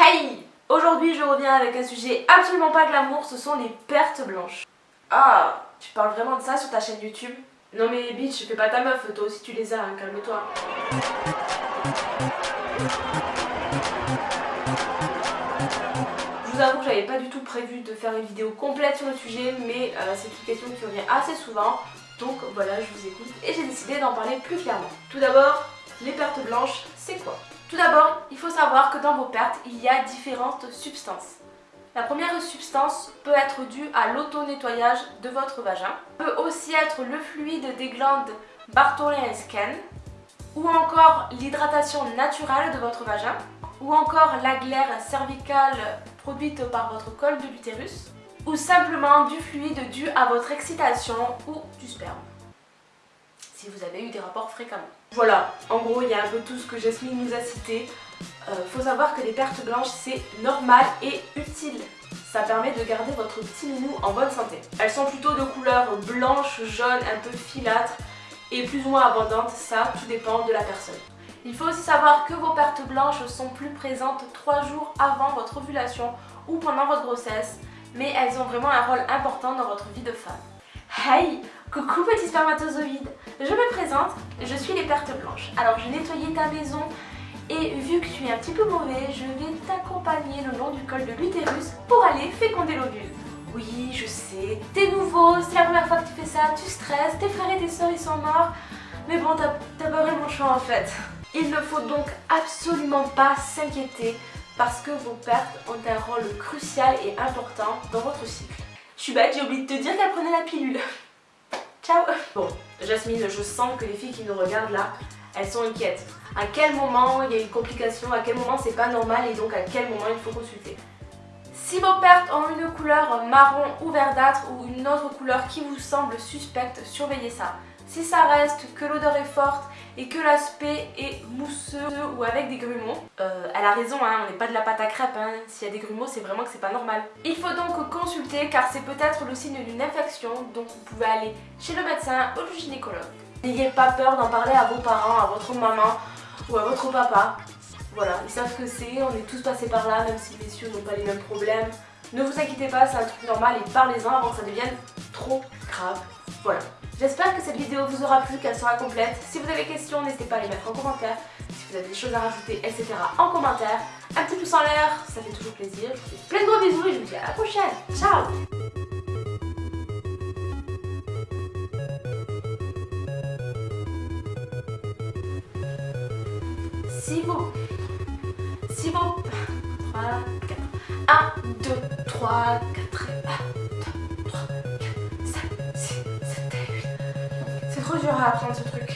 Hey Aujourd'hui je reviens avec un sujet absolument pas glamour, ce sont les pertes blanches. Ah, tu parles vraiment de ça sur ta chaîne YouTube? Non mais bitch, fais pas ta meuf, toi aussi tu les as, hein, calme-toi. Je vous avoue que j'avais pas du tout prévu de faire une vidéo complète sur le sujet, mais euh, c'est une question qui revient assez souvent, donc voilà, je vous écoute et j'ai décidé d'en parler plus clairement. Tout d'abord, les pertes blanches, c'est quoi? Tout d'abord, il faut savoir que dans vos pertes, il y a différentes substances. La première substance peut être due à l'auto-nettoyage de votre vagin, peut aussi être le fluide des glandes Bartholin et Skene, ou encore l'hydratation naturelle de votre vagin, ou encore la glaire cervicale produite par votre col de l'utérus, ou simplement du fluide dû à votre excitation ou du sperme si vous avez eu des rapports fréquemment. Voilà, en gros il y a un peu tout ce que Jasmine nous a cité. Euh, faut savoir que les pertes blanches c'est normal et utile. Ça permet de garder votre petit minou en bonne santé. Elles sont plutôt de couleur blanche, jaune, un peu filâtre et plus ou moins abondantes, ça tout dépend de la personne. Il faut aussi savoir que vos pertes blanches sont plus présentes 3 jours avant votre ovulation ou pendant votre grossesse, mais elles ont vraiment un rôle important dans votre vie de femme. Hey Coucou petit spermatozoïde Je me présente, je suis les pertes blanches. Alors j'ai nettoyé ta maison et vu que tu es un petit peu mauvais, je vais t'accompagner le long du col de l'utérus pour aller féconder l'ovule. Oui, je sais, t'es nouveau, c'est la première fois que tu fais ça, tu stresses, tes frères et tes soeurs ils sont morts, mais bon, t'as pas vraiment le choix en fait. Il ne faut donc absolument pas s'inquiéter parce que vos pertes ont un rôle crucial et important dans votre cycle. Je suis bête, j'ai oublié de te dire qu'elle prenait la pilule. Bon, Jasmine, je sens que les filles qui nous regardent là, elles sont inquiètes. À quel moment il y a une complication, à quel moment c'est pas normal? Et donc à quel moment il faut consulter? Si vos pertes ont une couleur marron ou verdâtre ou une autre couleur qui vous semble suspecte, surveillez ça. Si ça reste, que l'odeur est forte et que l'aspect est mousseux ou avec des grumeaux, euh, elle a raison, hein, on n'est pas de la pâte à crêpes, hein. s'il y a des grumeaux c'est vraiment que c'est pas normal. Il faut donc consulter car c'est peut-être le signe d'une infection, donc vous pouvez aller chez le médecin ou le gynécologue. N'ayez pas peur d'en parler à vos parents, à votre maman ou à votre papa. Voilà, ils savent que c'est, on est tous passés par là, même si les messieurs n'ont pas les mêmes problèmes. Ne vous inquiétez pas, c'est un truc normal et parlez-en avant que ça devienne trop grave. Voilà. J'espère que cette vidéo vous aura plu, qu'elle sera complète. Si vous avez des questions, n'hésitez pas à les mettre en commentaire. Si vous avez des choses à rajouter, etc. en commentaire. Un petit pouce en l'air, ça fait toujours plaisir. Je vous fais plein de gros bisous et je vous dis à la prochaine. Ciao Si vous... Si vous... 3, 4... 1, 2, 3, 4... 1, trop dur à apprendre ce truc.